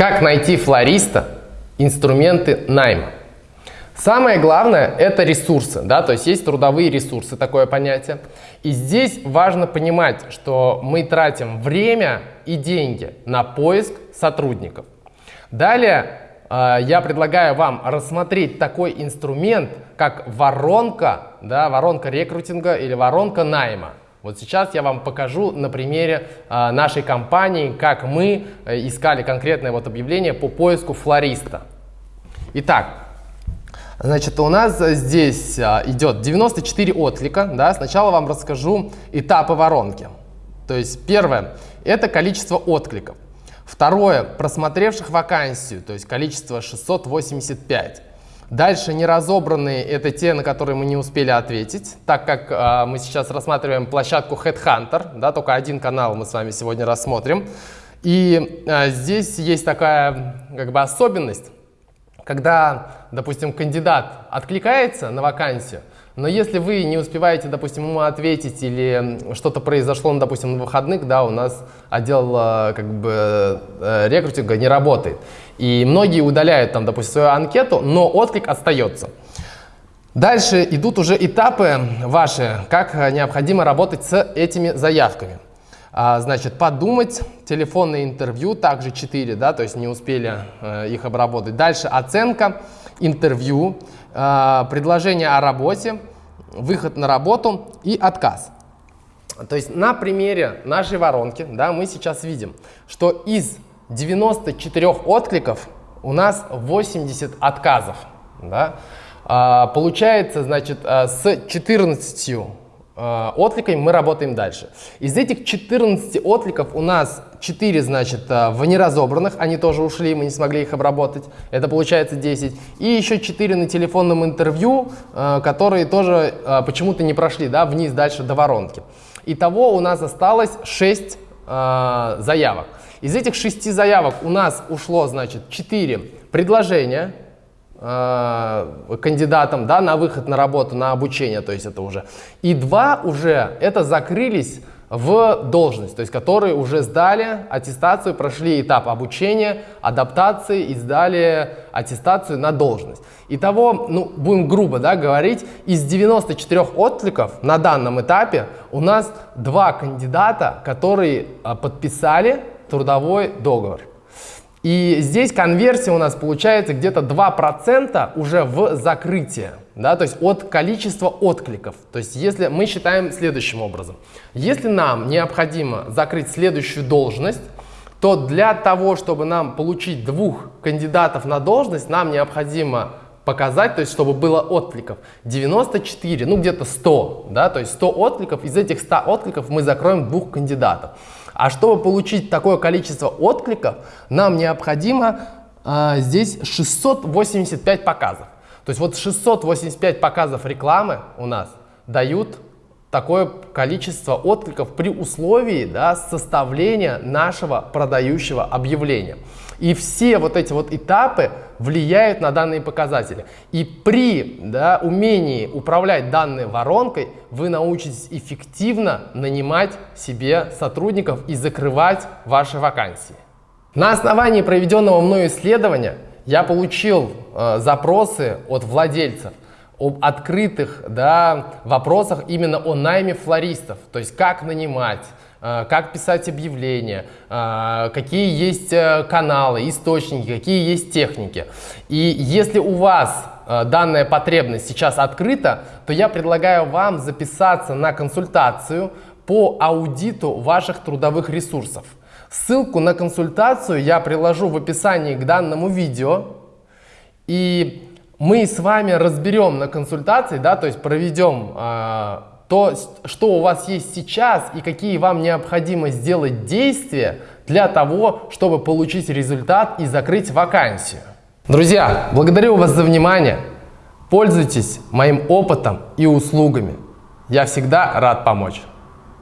Как найти флориста? Инструменты найма. Самое главное – это ресурсы, да, то есть есть трудовые ресурсы, такое понятие. И здесь важно понимать, что мы тратим время и деньги на поиск сотрудников. Далее э, я предлагаю вам рассмотреть такой инструмент, как воронка, да, воронка рекрутинга или воронка найма. Вот сейчас я вам покажу на примере э, нашей компании, как мы э, искали конкретное вот объявление по поиску флориста. Итак, значит, у нас здесь э, идет 94 отклика. Да? Сначала вам расскажу этапы воронки. То есть первое – это количество откликов. Второе – просмотревших вакансию, то есть количество 685. Дальше неразобранные – это те, на которые мы не успели ответить, так как э, мы сейчас рассматриваем площадку Headhunter, да, только один канал мы с вами сегодня рассмотрим. И э, здесь есть такая как бы особенность, когда, допустим, кандидат откликается на вакансию, но если вы не успеваете, допустим, ему ответить или что-то произошло, ну, допустим, на выходных, да, у нас отдел э, как бы э, рекрутинга не работает. И многие удаляют там, допустим, свою анкету, но отклик остается. Дальше идут уже этапы ваши, как необходимо работать с этими заявками. А, значит, подумать, телефонное интервью, также 4, да, то есть не успели э, их обработать. Дальше оценка, интервью, э, предложение о работе, выход на работу и отказ. То есть на примере нашей воронки да, мы сейчас видим, что из 94 откликов у нас 80 отказов. Да? А, получается, значит, а, с 14 а, откликами мы работаем дальше. Из этих 14 откликов у нас 4, значит, а, в неразобранных, они тоже ушли, мы не смогли их обработать, это получается 10. И еще 4 на телефонном интервью, а, которые тоже почему-то не прошли, да, вниз дальше до воронки. Итого у нас осталось 6 заявок. Из этих шести заявок у нас ушло, значит, 4 предложения э, кандидатам да, на выход на работу, на обучение, то есть это уже. И два уже это закрылись в должность, то есть которые уже сдали аттестацию, прошли этап обучения, адаптации и сдали аттестацию на должность. Итого, ну, будем грубо да, говорить, из 94 откликов на данном этапе у нас два кандидата, которые а, подписали трудовой договор. И здесь конверсия у нас получается где-то 2% уже в закрытие, да, то есть от количества откликов. То есть если мы считаем следующим образом. Если нам необходимо закрыть следующую должность, то для того, чтобы нам получить двух кандидатов на должность, нам необходимо показать, то есть чтобы было откликов 94, ну где-то 100, да, то есть 100 откликов, из этих 100 откликов мы закроем двух кандидатов. А чтобы получить такое количество откликов, нам необходимо а, здесь 685 показов. То есть вот 685 показов рекламы у нас дают такое количество откликов при условии да, составления нашего продающего объявления. И все вот эти вот этапы влияют на данные показатели. И при да, умении управлять данной воронкой вы научитесь эффективно нанимать себе сотрудников и закрывать ваши вакансии. На основании проведенного мною исследования я получил э, запросы от владельцев об открытых да, вопросах именно о найме флористов, то есть как нанимать, э, как писать объявления, э, какие есть э, каналы, источники, какие есть техники. И если у вас данная потребность сейчас открыта, то я предлагаю вам записаться на консультацию по аудиту ваших трудовых ресурсов. Ссылку на консультацию я приложу в описании к данному видео. И мы с вами разберем на консультации, да, то есть проведем э, то, что у вас есть сейчас и какие вам необходимо сделать действия для того, чтобы получить результат и закрыть вакансию. Друзья, благодарю вас за внимание. Пользуйтесь моим опытом и услугами. Я всегда рад помочь.